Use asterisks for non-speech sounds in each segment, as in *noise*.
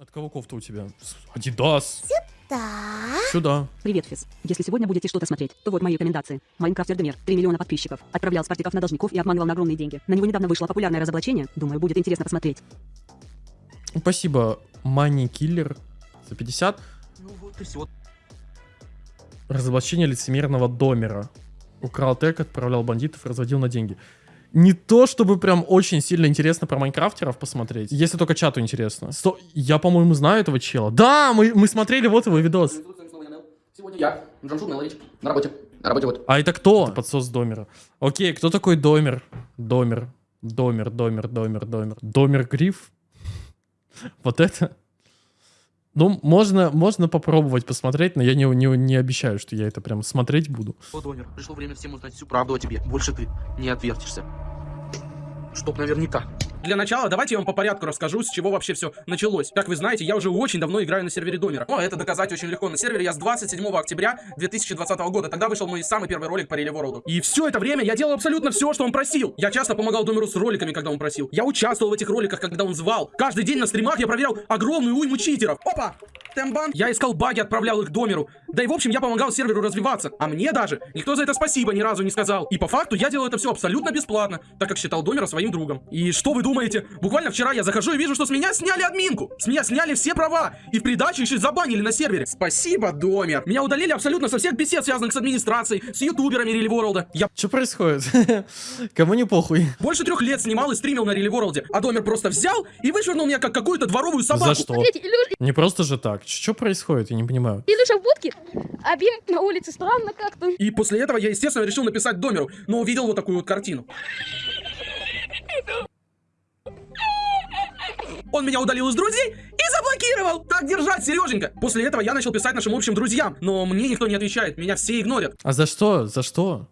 От кого кофта у тебя? Адидас. Да. Сюда. Привет, Физ. Если сегодня будете что-то смотреть, то вот мои рекомендации. Майнкрафт Эрдемир, 3 миллиона подписчиков. Отправлял спартиков на должников и обманывал на огромные деньги. На него недавно вышло популярное разоблачение. Думаю, будет интересно посмотреть. Спасибо, Мани Киллер за 50. Ну вот и все. Разоблачение лицемерного домера. Украл тег, отправлял бандитов, разводил на деньги. Не то, чтобы прям очень сильно интересно про майнкрафтеров посмотреть, если только чату интересно. Сто- Я, по-моему, знаю этого чела. Да, мы, мы смотрели вот его видос. Сегодня я, Джамшут Мелович, на работе. На работе вот. А это кто? Это подсос Домера. Окей, кто такой Домер? Домер. Домер, Домер, Домер, Домер. Домер Гриф? *laughs* Вот это? Ну, можно, можно попробовать посмотреть, но я не, не, не обещаю, что я это прям смотреть буду. Вот, Домер, пришло время всем узнать всю правду о тебе. Больше ты не отвертишься. Чтоб наверняка. Для начала давайте я вам по порядку расскажу, с чего вообще все началось. Как вы знаете, я уже очень давно играю на сервере Домера. Но это доказать очень легко. На сервере я с 27 октября 2020 года. Тогда вышел мой самый первый ролик по Реле Ворлду. И все это время я делал абсолютно все, что он просил. Я часто помогал Домеру с роликами, когда он просил. Я участвовал в этих роликах, когда он звал. Каждый день на стримах я проверял огромную уйму читеров. Опа! Тембан. Я искал баги, отправлял их Домеру. Да и в общем, я помогал серверу развиваться. А мне даже никто за это спасибо ни разу не сказал. И по факту я делал это все абсолютно бесплатно, так как считал Домера своим другом. И что вы думаете? Буквально вчера я захожу и вижу, что с меня сняли админку. С меня сняли все права. И в придачу еще и забанили на сервере. Спасибо, Домер. Меня удалили абсолютно со всех бесед, связанных с администрацией, с ютуберами Рили Ворлда. Я Что происходит? *laughs* Кому не похуй? больше трех лет снимал и стримил на Рили Ворлде. А Домер просто взял и вышвырнул меня как какую-то дворовую собаку. За что? Смотрите, Илюш, Не просто же так. Что происходит? Я не понимаю. Илюша в будке, а Бим на улице странно как-то. И после этого я, естественно, решил написать Домеру, но увидел вот такую вот картину. Он меня удалил из друзей и заблокировал! Так держать, Сереженька! После этого я начал писать нашим общим друзьям, но мне никто не отвечает, меня все игнорят. А за что? За что?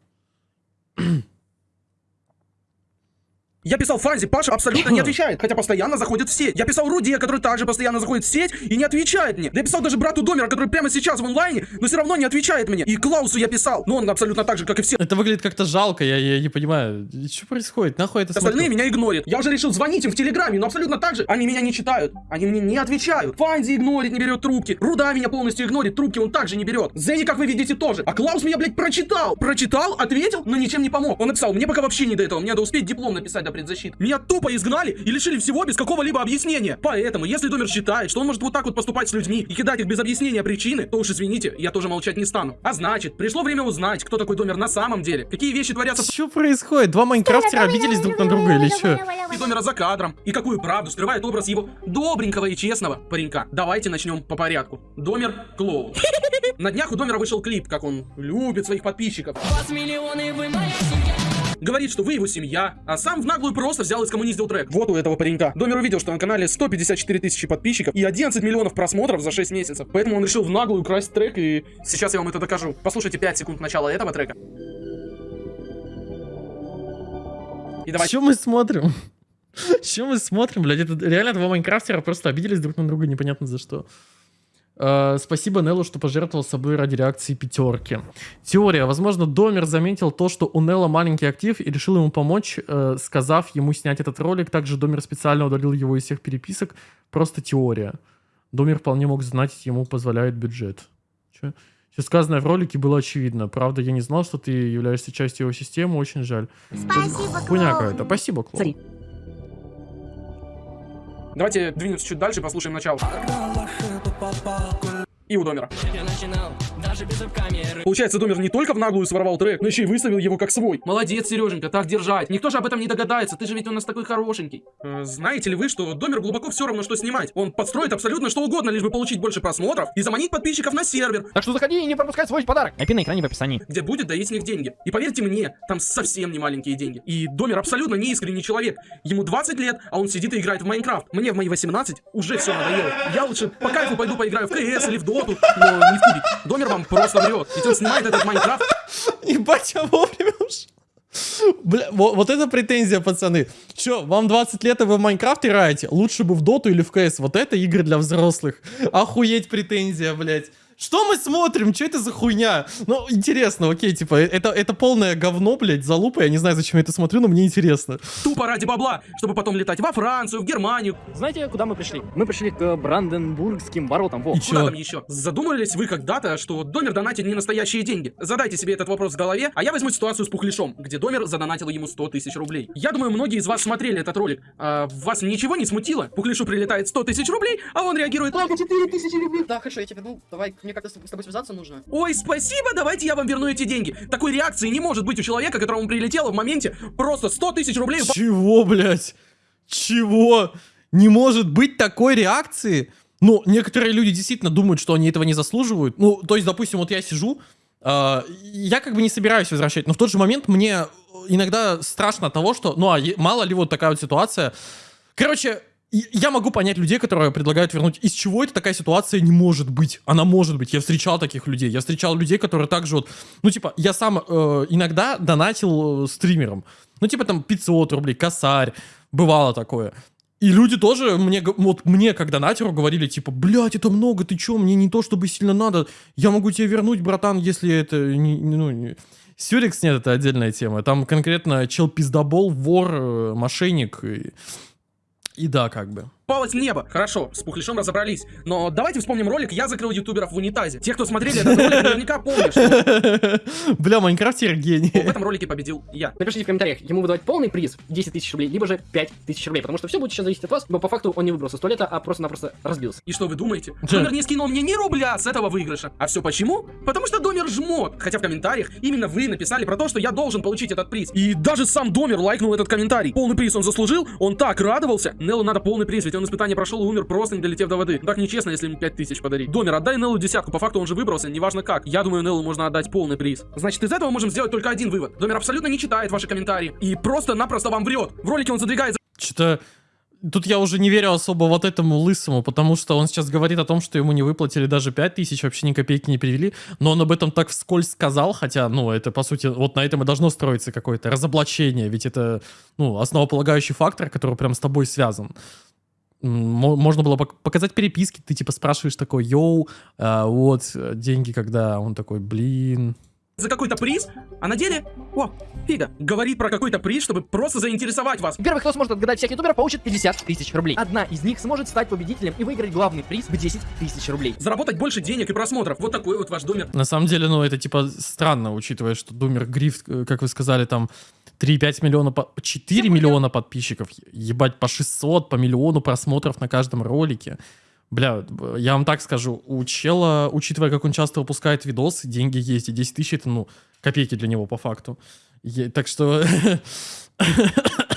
Я писал Фанзи, Паша абсолютно не *clears throat* отвечает, хотя постоянно заходит в сеть. Я писал Руде, который также постоянно заходит в сеть и не отвечает мне. Я писал даже брату Домера, который прямо сейчас в онлайне, но все равно не отвечает мне. И Клаусу я писал, но он абсолютно так же, как и все Это выглядит как-то жалко, я, я не понимаю. Что происходит? Нахуй это Остальные смотрю? меня игнорят. Я уже решил звонить им в Телеграме, но абсолютно так же они меня не читают. Они мне не отвечают. Фанзи игнорит, не берет трубки. Руда меня полностью игнорит, трубки он также не берет. Зенни, как вы видите, тоже. А Клаус меня, блядь, прочитал. Прочитал, ответил, но ничем не помог. Он написал, мне пока вообще не до этого, мне надо успеть диплом написать до предзащиты. Меня тупо изгнали и лишили всего без какого-либо объяснения. Поэтому, если Домер считает, что он может вот так вот поступать с людьми и кидать их без объяснения причины, то уж извините, я тоже молчать не стану. А значит, пришло время узнать, кто такой Домер на самом деле, какие вещи творятся Что происходит? Два майнкрафтера обиделись друг на друга или что? и Домера за кадром, и какую правду скрывает образ его добренького и честного паренька. Давайте начнем по порядку. Домер Клоун. *laughs* На днях у Домера вышел клип, как он любит своих подписчиков. Говорит, что вы его семья, а сам в наглую просто взял и скоммуниздил трек. Вот у этого паренька. Домер увидел, что на канале 154 тысячи подписчиков и 11 миллионов просмотров за 6 месяцев. Поэтому он решил в наглую красть трек, и сейчас я вам это докажу. Послушайте 5 секунд начала этого трека. И давайте... Что мы смотрим? *laughs* Что мы смотрим, блядь? Это реально два майнкрафтера просто обиделись друг на друга, непонятно за что. Э, спасибо Неллу, что пожертвовал собой ради реакции пятерки. Теория. Возможно, Домер заметил то, что у Нелла маленький актив и решил ему помочь, э, сказав ему снять этот ролик. Также Домер специально удалил его из всех переписок. Просто теория. Домер вполне мог знать, ему позволяет бюджет. Чё? Все сказанное в ролике было очевидно. Правда, я не знал, что ты являешься частью его системы. Очень жаль. Спасибо, Хуйня какая-то. Спасибо, Клоун. Давайте двинемся чуть дальше послушаем начало. И у Домера. Получается, Домер не только в наглую своровал трек, но еще и выставил его как свой. Молодец, Сереженька, так держать. Никто же об этом не догадается, ты же ведь у нас такой хорошенький. Э, знаете ли вы, что Домер глубоко все равно, что снимать? Он подстроит абсолютно что угодно, лишь бы получить больше просмотров и заманить подписчиков на сервер, Так что заходи и не пропускай свой подарок. IP на экране в описании. где будет доить с них деньги. И поверьте мне, там совсем не маленькие деньги. И Домер абсолютно не искренний человек. Ему 20 лет, а он сидит и играет в Майнкрафт. Мне в мои 18 уже все надоело. Я лучше по кайфу пойду поиграю в КС или в Доту, но не в Кубик. Домер вам просто врет. Ведь он снимает этот Майнкрафт Ебать, я вовремя уж. Бля, вот, вот это претензия, пацаны. Че, вам 20 лет, и вы в Майнкрафт играете? Лучше бы в Доту или в КС. Вот это игры для взрослых. Охуеть претензия, блядь. Что мы смотрим? Что это за хуйня? Ну, интересно, окей, типа, это, это полное говно, блядь, залупа. Я не знаю, зачем я это смотрю, но мне интересно. Тупо ради бабла, чтобы потом летать во Францию, в Германию. Знаете, куда мы пришли? Мы пришли к Бранденбургским воротам. Во. И Куда чё? там еще? Задумывались вы когда-то, что Домер донатит не настоящие деньги? Задайте себе этот вопрос в голове, а я возьму ситуацию с Пухлишом, где Домер задонатил ему 100 тысяч рублей. Я думаю, многие из вас смотрели этот ролик. А вас ничего не смутило? Пухлишу прилетает 100 тысяч рублей, а он реагирует «Ладно, 4 тысячи рублей». Да, хорошо, я тебе, ну, давай, мне как-то с тобой связаться нужно. Ой, спасибо, давайте я вам верну эти деньги. Такой реакции не может быть у человека, которому прилетело в моменте просто 100 тысяч рублей. Чего, блядь? Чего? Не может быть такой реакции? Ну, некоторые люди действительно думают, что они этого не заслуживают. Ну, то есть, допустим, вот я сижу, а, я как бы не собираюсь возвращать, но в тот же момент мне иногда страшно от того, что, ну, а мало ли вот такая вот ситуация. Короче, я могу понять людей, которые предлагают вернуть. Из чего это такая ситуация не может быть? Она может быть. Я встречал таких людей. Я встречал людей, которые также вот... Ну, типа, я сам э, иногда донатил э, стримерам. Ну, типа, там, 500 рублей, косарь. Бывало такое. И люди тоже мне, вот мне, как донатеру, говорили, типа, блядь, это много, ты чё, мне не то, чтобы сильно надо. Я могу тебе вернуть, братан, если это... Не, ну, не- Сюрикс нет, это отдельная тема. Там конкретно чел пиздобол, вор, э, мошенник и... И да, как бы. Палец в небо. Хорошо, с Пухлишом разобрались. Но давайте вспомним ролик «Я закрыл ютуберов в унитазе». Те, кто смотрели этот ролик, наверняка помнят, что *laughs* Бля, Майнкрафтер гений. в этом ролике победил я. Напишите в комментариях, ему выдавать полный приз 10 тысяч рублей, либо же 5 тысяч рублей, потому что все будет сейчас зависеть от вас, но по факту он не выбрался с туалета, а просто-напросто разбился. И что вы думаете? Домер не скинул мне ни рубля с этого выигрыша. А все почему? Потому что Домер жмот. Хотя в комментариях именно вы написали про то, что я должен получить этот приз. И даже сам Домер лайкнул этот комментарий. Полный приз он заслужил, он так радовался. Неллу надо полный приз, ведь он испытание прошел и умер, просто не долетев до воды. Так нечестно, если ему 5000 подарить. Домер, отдай Неллу десятку, по факту он же выбрался, неважно как. Я думаю, Неллу можно отдать полный приз. Значит, из этого можем сделать только один вывод. Домер абсолютно не читает ваши комментарии и просто-напросто вам врет. В ролике он задвигает Что-то... Тут я уже не верю особо вот этому лысому, потому что он сейчас говорит о том, что ему не выплатили даже 5 тысяч, вообще ни копейки не перевели, но он об этом так вскользь сказал, хотя, ну, это, по сути, вот на этом и должно строиться какое-то разоблачение, ведь это, ну, основополагающий фактор, который прям с тобой связан. Можно было пок- показать переписки, ты типа спрашиваешь такой, йоу, а, вот, деньги когда, он такой, блин, за какой-то приз, а на деле, о, фига, говорит про какой-то приз, чтобы просто заинтересовать вас. Первый, кто сможет отгадать всех ютуберов, получит 50 тысяч рублей. Одна из них сможет стать победителем и выиграть главный приз в 10 тысяч рублей. Заработать больше денег и просмотров. Вот такой вот ваш домер. На самом деле, ну, это типа странно, учитывая, что Думер Гриф, э, как вы сказали, там 3-5 миллиона, по- 4 миллиона подписчиков, ебать, по 600, по миллиону просмотров на каждом ролике. Бля, я вам так скажу, у чела, учитывая, как он часто выпускает видосы, деньги есть, и 10 тысяч это, ну, копейки для него по факту. Е- так что... *laughs*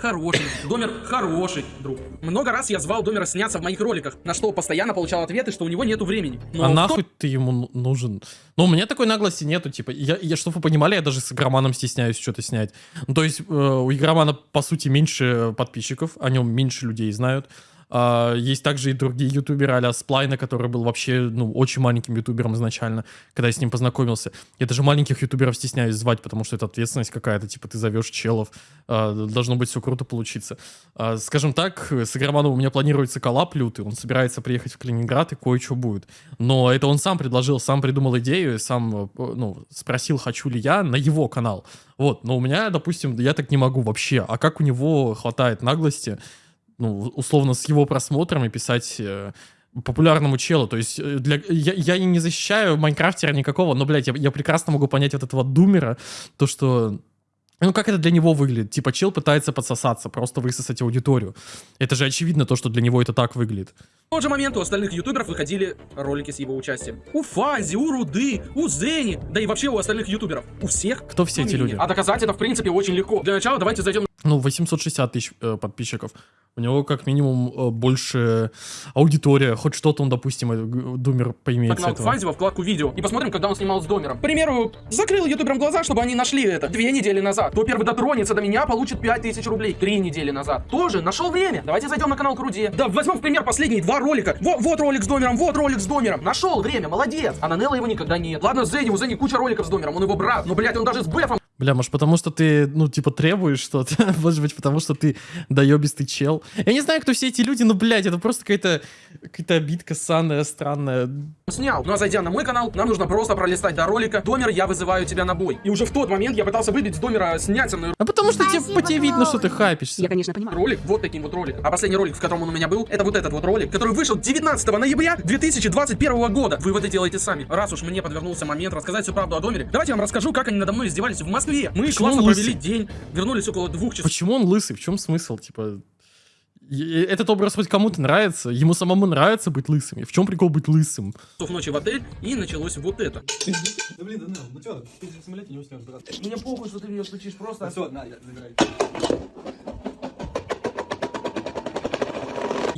Хороший. Домер хороший, друг. Много раз я звал Домера сняться в моих роликах, на что постоянно получал ответы, что у него нету времени. Но а нахуй ты ему ну- нужен? Ну, у меня такой наглости нету, типа, я, я чтобы вы понимали, я даже с игроманом стесняюсь что-то снять. Ну, то есть, э, у игромана, по сути, меньше подписчиков, о нем меньше людей знают. А, есть также и другие ютуберы а-ля Сплайна, который был вообще, ну, очень маленьким ютубером изначально, когда я с ним познакомился. Я даже маленьких ютуберов стесняюсь звать, потому что это ответственность какая-то, типа, ты зовешь челов, а, должно быть все круто получиться. А, скажем так, с игроманом у меня планируется коллап лютый, он собирается приехать в Калининград и кое-что будет. Но это он сам предложил, сам придумал идею, сам, э, ну, спросил, хочу ли я на его канал. Вот, но у меня, допустим, я так не могу вообще. А как у него хватает наглости, ну, условно, с его просмотрами писать э, популярному челу. То есть э, для, я, я не защищаю майнкрафтера никакого, но, блядь, я, я прекрасно могу понять от этого думера, то, что... Ну, как это для него выглядит? Типа, чел пытается подсосаться, просто высосать аудиторию. Это же очевидно то, что для него это так выглядит. В тот же момент у остальных ютуберов выходили ролики с его участием. У Фази, у Руды, у Зени, да и вообще у остальных ютуберов. У всех. Кто все эти люди? А доказать это, в принципе, очень легко. Для начала давайте зайдем Ну, 860 тысяч э, подписчиков. У него как минимум э, больше аудитория. Хоть что-то он, допустим, э, думер поимеет. Фанзи во вкладку видео и посмотрим, когда он снимал с Домером. К примеру, закрыл ютуберам глаза, чтобы они нашли это две недели назад. Кто первый дотронется до меня, получит 5000 рублей. Три недели назад. Тоже нашел время. Давайте зайдем на канал Круде. Да, возьмем в пример последние два ролика. Во- вот ролик с Домером, вот ролик с Домером. Нашел время, молодец. А на Нелла его никогда нет. Ладно, Зенни, у Зенни куча роликов с Домером, он его брат. Но, блядь, он даже с Бефом Бля, может потому что ты, ну, типа, требуешь что-то? *laughs* Может быть, потому что ты доебистый чел? Я не знаю, кто все эти люди, но, блядь, это просто какая-то какая-то обидка санная, странная. снял. Ну а зайдя на мой канал, нам нужно просто пролистать до ролика «Домер, я вызываю тебя на бой». И уже в тот момент я пытался выбить с Домера снять со мной А потому что тебе, по тебе видно, что ты хайпишься. Я, конечно, понимаю. ролик вот таким вот роликом. А последний ролик, в котором он у меня был, это вот этот вот ролик, который вышел 19 ноября 2021 года. Выводы делайте сами. Раз уж мне подвернулся момент рассказать всю правду о Домере, давайте я вам расскажу, как они надо мной издевались в Москве. Мы Почему классно провели день, вернулись около двух часов Почему он лысый? В чем смысл? Типа, этот образ хоть кому-то нравится, ему самому нравится быть лысым. И в чем прикол быть лысым? ночи в отель, и началось вот это. Да блин, да ну, ну ты в самолете не уснешь, брат. Мне похуй, что ты ее стучишь просто. Все, на, забирай.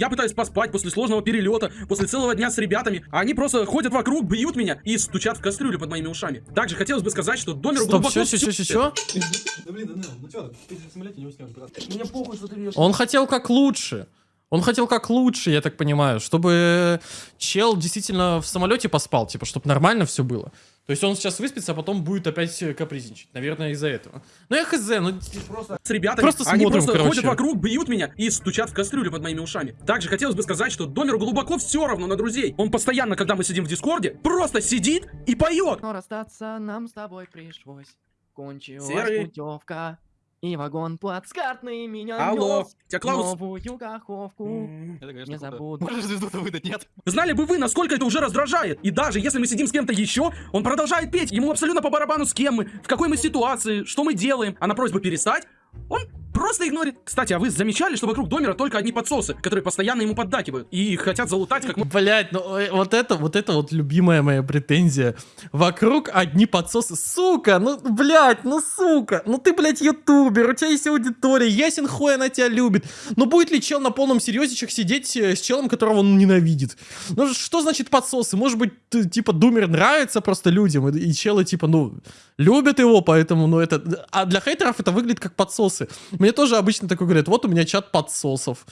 Я пытаюсь поспать после сложного перелета, после целого дня с ребятами, а они просто ходят вокруг, бьют меня и стучат в кастрюлю под моими ушами. Также хотелось бы сказать, что Домеру Стоп, глубоко... все, все, все, все, все. Да блин, да ну, ну чё, ты в самолете не уснешь, брат. Мне похуй, что ты ее Он хотел как лучше. Он хотел как лучше, я так понимаю, чтобы чел действительно в самолете поспал, типа, чтобы нормально все было. То есть он сейчас выспится, а потом будет опять э, капризничать. Наверное, из-за этого. Ну я хз, ну просто с ребятами. Просто они смотрим, просто короче. ходят вокруг, бьют меня и стучат в кастрюлю под моими ушами. Также хотелось бы сказать, что Домеру глубоко все равно на друзей. Он постоянно, когда мы сидим в Дискорде, просто сидит и поет. Но расстаться нам с тобой пришлось. Кончилась Серый. путевка. И вагон плацкартный меня Алло, нёс тебя Клаус... Новую каховку. Это, Не забуду. Можешь звезду-то выдать, нет? Знали бы вы, насколько это уже раздражает. И даже если мы сидим с кем-то еще, он продолжает петь. Ему абсолютно по барабану с кем мы, в какой мы ситуации, что мы делаем. А на просьбу перестать, он просто игнорит. Кстати, а вы замечали, что вокруг Домера только одни подсосы, которые постоянно ему поддакивают и хотят залутать как Блять, ну э, вот это, вот это вот любимая моя претензия. Вокруг одни подсосы. Сука, ну, блять, ну сука. Ну ты, блядь, ютубер, у тебя есть аудитория, ясен хуй она тебя любит. Но будет ли чел на полном серьезичах сидеть э, с челом, которого он ненавидит? Ну что значит подсосы? Может быть, ты, типа, думер нравится просто людям, и, и челы, типа, ну, любят его, поэтому, ну, это... А для хейтеров это выглядит как подсосы. Мне тоже обычно такое говорят, вот у меня чат подсосов.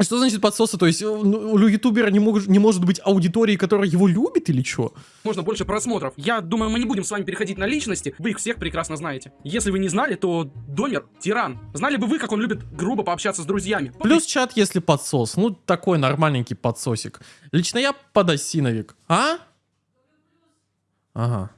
Что значит подсосы? То есть э, ну, у ютубера не, мог- не может быть аудитории, которая его любит или что? можно больше просмотров. Я думаю, мы не будем с вами переходить на личности, вы их всех прекрасно знаете. Если вы не знали, то Домер тиран. Знали бы вы, как он любит грубо пообщаться с друзьями. Плюс чат, если подсос. Ну, такой нормальненький подсосик. Лично я подосиновик. А? Ага.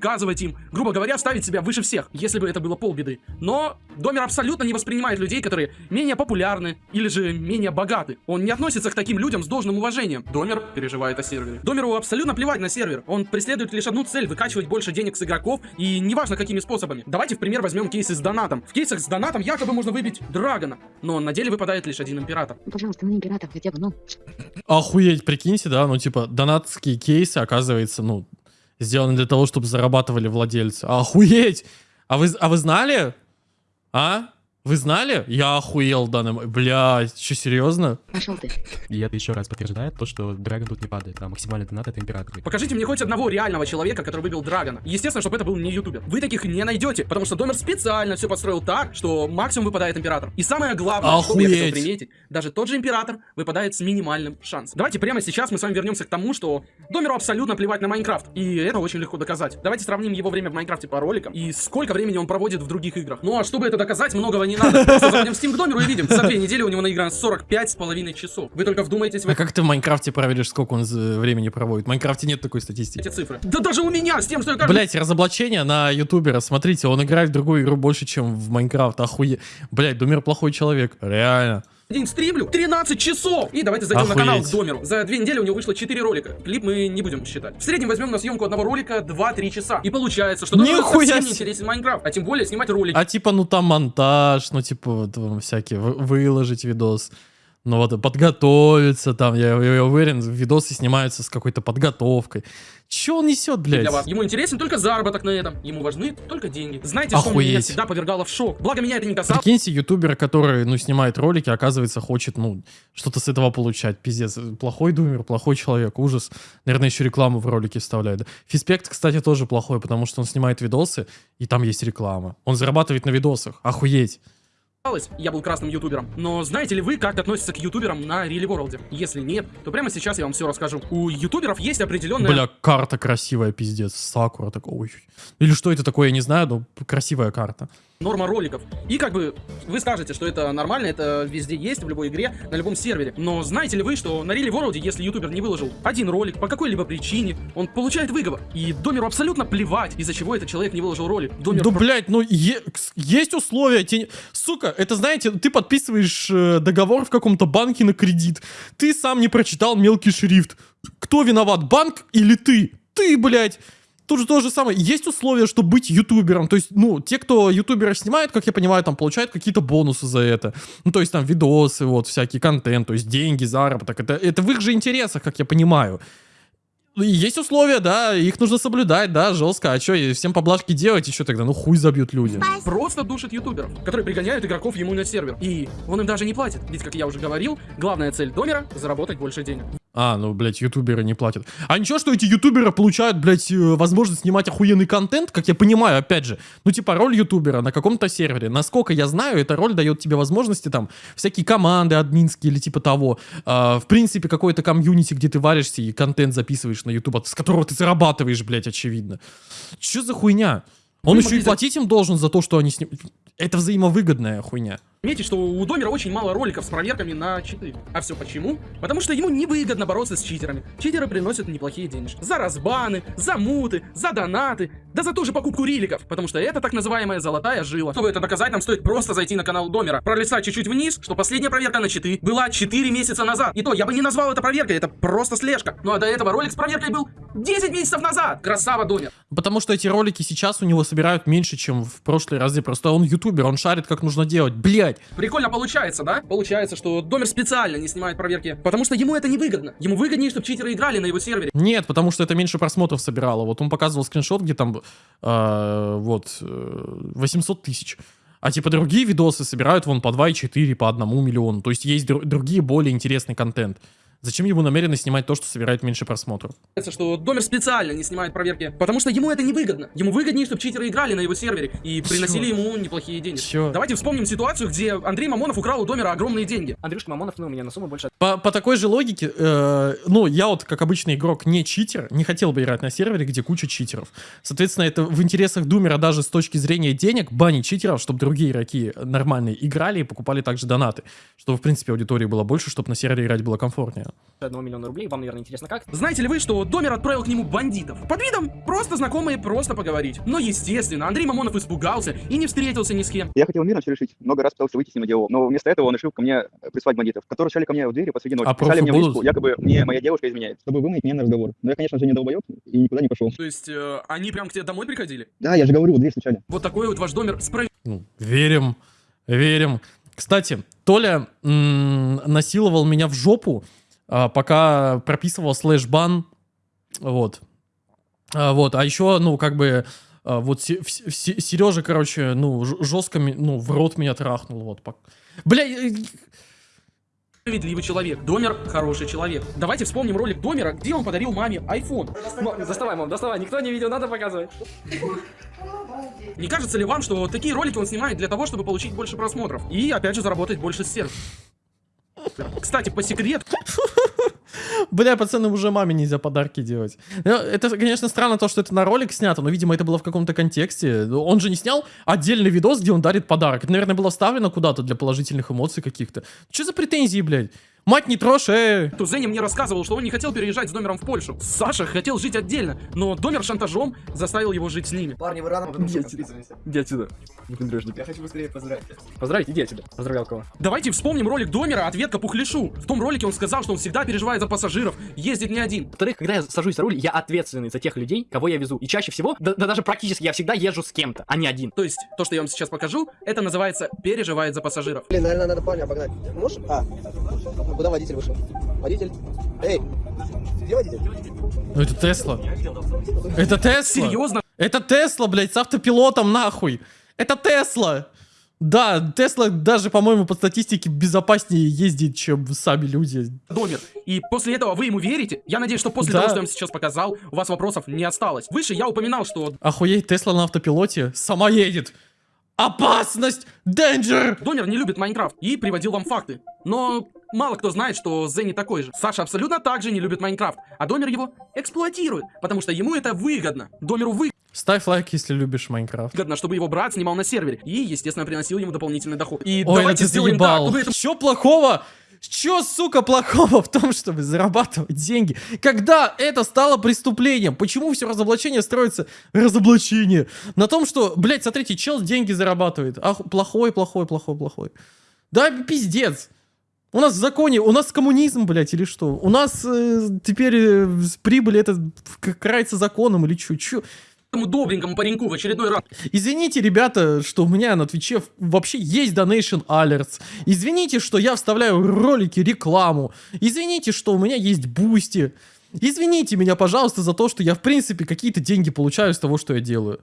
Показывать им, грубо говоря, ставить себя выше всех, если бы это было полбеды. Но Домер абсолютно не воспринимает людей, которые менее популярны или же менее богаты. Он не относится к таким людям с должным уважением. Домер переживает о сервере. Домеру абсолютно плевать на сервер. Он преследует лишь одну цель — выкачивать больше денег с игроков, и неважно какими способами. Давайте в пример возьмем кейсы с донатом. В кейсах с донатом якобы можно выбить Драгона, но на деле выпадает лишь один император. Пожалуйста, на император хотя бы, ну. Охуеть, прикиньте, да, ну, типа, донатские кейсы, оказывается, ну, сделаны для того, чтобы зарабатывали владельцы. Охуеть! А вы, а вы знали? А? Вы знали? Я охуел момент. Блядь, что, серьезно? Пошел ты. И это еще раз подтверждает то, что Драгон тут не падает, а максимальный донат это император. Покажите мне хоть одного реального человека, который выбил Драгона. Естественно, чтобы это был не ютубер. Вы таких не найдете, потому что Домер специально все подстроил так, что максимум выпадает император. И самое главное, что я хотел Охуеть. приметить, даже тот же император выпадает с минимальным шансом. Давайте прямо сейчас мы с вами вернемся к тому, что Домеру абсолютно плевать на Майнкрафт. И это очень легко доказать. Давайте сравним его время в Майнкрафте по роликам и сколько времени он проводит в других играх. Ну а чтобы это доказать, многого не надо. Просто заходим в Steam к Домеру и видим, за две недели у него наиграно 45 с половиной часов. Вы только вдумайтесь в А как ты в Майнкрафте проверишь, сколько он времени проводит? В Майнкрафте нет такой статистики. эти цифры. Да даже у меня с тем, что я каждый Блять, разоблачение на ютубера. Смотрите, он играет в другую игру больше, чем в Майнкрафт. Охуе. Блять, Думер плохой человек. Реально. День стримлю 13 часов. И давайте зайдем на канал к Охуеть. Домеру. За две недели у него вышло 4 ролика. Клип мы не будем считать. В среднем возьмем на съемку одного ролика 2-3 часа. И получается, что Нихуя совсем не интересен Майнкрафт. А тем более снимать ролики. А типа, ну там монтаж, ну типа, вот, вам всякие, вы- выложить видос. Ну вот, подготовиться там, я, я уверен, видосы снимаются с какой-то подготовкой. Че он несет, блядь? для вас. Ему интересен только заработок на этом. Ему важны только деньги. Знаете, что меня Охуеть. всегда повергало в шок? Благо меня это не касалось. Прикиньте, ютубер, который, ну, снимает ролики, оказывается, хочет, ну, что-то с этого получать. Пиздец. Плохой думер, плохой человек, ужас. Наверное, еще рекламу в ролике вставляет. Фиспект, кстати, тоже плохой, потому что он снимает видосы, и там есть реклама. Он зарабатывает на видосах. Охуеть. Я был красным ютубером. Но знаете ли вы, как относятся к ютуберам на Really World? Если нет, то прямо сейчас я вам все расскажу. У ютуберов есть определенная... Бля, карта красивая, пиздец. Сакура такой. ой. Или что это такое, я не знаю, но красивая карта. Норма роликов. И как бы вы скажете, что это нормально, это везде есть, в любой игре, на любом сервере. Но знаете ли вы, что на Риле Ворлде, если ютубер не выложил один ролик по какой-либо причине, он получает выговор. И Домеру абсолютно плевать, из-за чего этот человек не выложил ролик. Домер Да, блядь, ну е- есть условия. те- Сука, это знаете, ты подписываешь э, договор в каком-то банке на кредит. Ты сам не прочитал мелкий шрифт. Кто виноват, банк или ты? Ты, блядь. Тут же то же самое. Есть условия, чтобы быть ютубером. То есть, ну, те, кто ютубера снимает, как я понимаю, там получают какие-то бонусы за это. Ну, то есть, там, видосы, вот, всякий контент, то есть, деньги, заработок. Это, это в их же интересах, как я понимаю. Ну, и Есть условия, да, их нужно соблюдать, да, жестко. А что, всем поблажки делать еще тогда? Ну хуй забьют люди. просто душит ютуберов, которые пригоняют игроков ему на сервер. И он им даже не платит. Ведь, как я уже говорил, главная цель Домера — заработать больше денег. А, ну, блядь, ютуберы не платят. А ничего, что эти ютуберы получают, блядь, э, возможность снимать охуенный контент, как я понимаю, опять же. Ну, типа, роль ютубера на каком-то сервере. Насколько я знаю, эта роль дает тебе возможности, там, всякие команды админские или типа того. А, в принципе, какой-то комьюнити, где ты варишься и контент записываешь на ютуб, с которого ты зарабатываешь, блядь, очевидно. Че за хуйня? Он Вы еще и платить им должен за то, что они снимают. Это взаимовыгодная хуйня. Заметьте, что у Домера очень мало роликов с проверками на читы. А все почему? Потому что ему невыгодно бороться с читерами. Читеры приносят неплохие денежки. За разбаны, за муты, за донаты, да за ту же покупку риликов. Потому что это так называемая золотая жила. Чтобы это доказать, нам стоит просто зайти на канал Домера, пролистать чуть-чуть вниз, что последняя проверка на читы была 4 месяца назад. И то, я бы не назвал это проверкой, это просто слежка. Ну а до этого ролик с проверкой был 10 месяцев назад. Красава, Домер. Потому что эти ролики сейчас у него собирают меньше, чем в прошлые разы. Просто он ютубер, он шарит, как нужно делать. Блять. Прикольно получается, да? Получается, что Домер специально не снимает проверки, потому что ему это невыгодно. Ему выгоднее, чтобы читеры играли на его сервере. Нет, потому что это меньше просмотров собирало. Вот он показывал скриншот, где там э, вот э, 800 тысяч. А типа другие видосы собирают вон по 2,4, по 1 миллиону. То есть есть дру- другие более интересный контент. Зачем ему намеренно снимать то, что собирает меньше просмотров? Что Домер специально не снимает проверки, потому что ему это невыгодно. Ему выгоднее, чтобы читеры играли на его сервере и приносили ему неплохие деньги. Чё? Давайте вспомним ситуацию, где Андрей Мамонов украл у Домера огромные деньги. Андрюшка Мамонов, ну, у меня на сумму больше По, по такой же логике, э, ну, я вот, как обычный игрок, не читер, не хотел бы играть на сервере, где куча читеров. Соответственно, это в интересах Думера даже с точки зрения денег банить читеров, чтобы другие игроки нормальные играли и покупали также донаты. Чтобы, в принципе, аудитории было больше, чтобы на сервере играть было комфортнее. 1 миллиона рублей. Вам, наверное, интересно как? Знаете ли вы, что Домер отправил к нему бандитов? Под видом просто знакомые, просто поговорить. Но, естественно, Андрей Мамонов испугался и не встретился ни с кем. Я хотел мирно все решить, много раз пытался выйти с ним на диалог, но вместо этого он решил ко мне э, прислать бандитов, которые шали ко мне в двери посреди ночи, А писали мне в будут? личку, якобы мне моя девушка изменяет, чтобы выманить меня на разговор. Но я, конечно же, не долбоеб и никуда не пошел. То есть, э, они прям к тебе домой приходили? Да, я же говорю, в дверь стучали. Вот такой вот ваш Домер справедливый. Ну, верим, верим. Кстати, Толя м, насиловал меня в жопу, пока прописывал слэш-бан. Вот. А, вот, а еще, ну, как бы, а, вот Сережа, короче, ну, жестко, ну, в рот меня трахнул, вот. Бля, Справедливый человек. Домер хороший человек. Давайте вспомним ролик Домера, где он подарил маме iPhone. Доставай, мам, доставай. Никто не видел, надо показывать. Не кажется ли вам, что такие ролики он снимает для того, чтобы получить больше просмотров? И, опять же, заработать больше с сервера? Кстати, по секрету, *laughs* Бля, пацаны, уже маме нельзя подарки делать. Ну, Это, конечно, странно то, что это на ролик снято, но, видимо, это было в каком-то контексте. Он же не снял отдельный видос, где он дарит подарок. Это, наверное, было вставлено куда-то для положительных эмоций каких-то. Что за претензии, блядь? Мать не трожь, э! то Зеня мне рассказывал, что он не хотел переезжать с Домером в Польшу. Саша хотел жить отдельно, но Домер шантажом заставил его жить с ними. Парни, вы рано. Иди отсюда. Выпендрежник. Я хочу быстрее поздравить. Поздравить, иди отсюда. Поздравлял кого? Давайте вспомним ролик Домера «Ответка Пухляшу». В том ролике он сказал, что он всегда переживает за пассажиров, ездит не один. Во-вторых, когда я сажусь за руль, я ответственный за тех людей, кого я везу. И чаще всего, да, да даже практически, я всегда езжу с кем-то, а не один. То есть, то, что я вам сейчас покажу, это называется «переживает за пассажиров». Блин, наверное, надо парня обогнать. Можешь? А, куда водитель вышел? Водитель? Эй, где водитель? Ну это Тесла. Это Тесла. Серьезно? Это Тесла, блядь, с автопилотом, нахуй. Это Тесла. Да, Тесла даже, по-моему, по статистике безопаснее ездит, чем сами люди. Домер. И после этого вы ему верите? Я надеюсь, что после Да. того, что я вам сейчас показал, у вас вопросов не осталось. Выше я упоминал, что Охуеть, Тесла на автопилоте сама едет. Опасность! Danger! Домер не любит Майнкрафт и приводил вам факты. Но Мало кто знает, что Зенни такой же. Саша абсолютно так же не любит Майнкрафт, а Домер его эксплуатирует, потому что ему это выгодно. Домеру выгодно. Ставь лайк, если любишь Майнкрафт. выгодно, чтобы его брат снимал на сервере и, естественно, приносил ему дополнительный доход. И Ой, давайте это сделаем заебал. так, чтобы это Чё плохого? Чё, сука, плохого в том, чтобы зарабатывать деньги? Когда это стало преступлением? Почему все разоблачение строится? Разоблачение. На том, что, блядь, смотрите, чел деньги зарабатывает. Ах, плохой, плохой, плохой, плохой. Да, пиздец. У нас в законе, у нас коммунизм, блядь, или что? У нас э, теперь э, с прибыли это карается законом или чё? Чё? этому добренькому пареньку в очередной раз Извините, ребята, что у меня на Твиче вообще есть Donation Alerts. Извините, что я вставляю ролики, рекламу. Извините, что у меня есть Бусти. Извините меня, пожалуйста, за то, что я, в принципе, какие-то деньги получаю с того, что я делаю.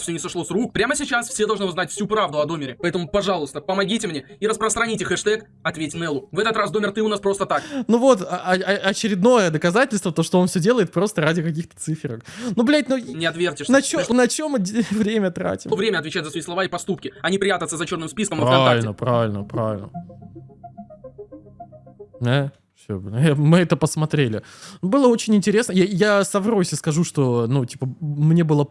Все не сошло с рук. Прямо сейчас все должны узнать всю правду о Домере. Поэтому, пожалуйста, помогите мне и распространите хэштег «Ответь Неллу». В этот раз, Домер, ты у нас просто так. Ну вот, а- а- а- очередное доказательство, то, что он все делает просто ради каких-то циферок. Ну, блядь, ну... Не отвертишься. На, чё, на чем мы *laughs* время тратим? время отвечать за свои слова и поступки, а не прятаться за черным списком Правильно, ВКонтакте. правильно, правильно. Э, все, мы это посмотрели. Было очень интересно. Я, я совру, если скажу, что, ну, типа, мне было,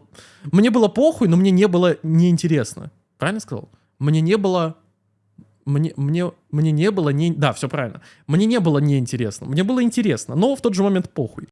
мне было похуй, но мне не было неинтересно. Правильно сказал? Мне не было, мне, мне, мне не было не, да, все правильно. Мне не было неинтересно. Мне было интересно, но в тот же момент похуй.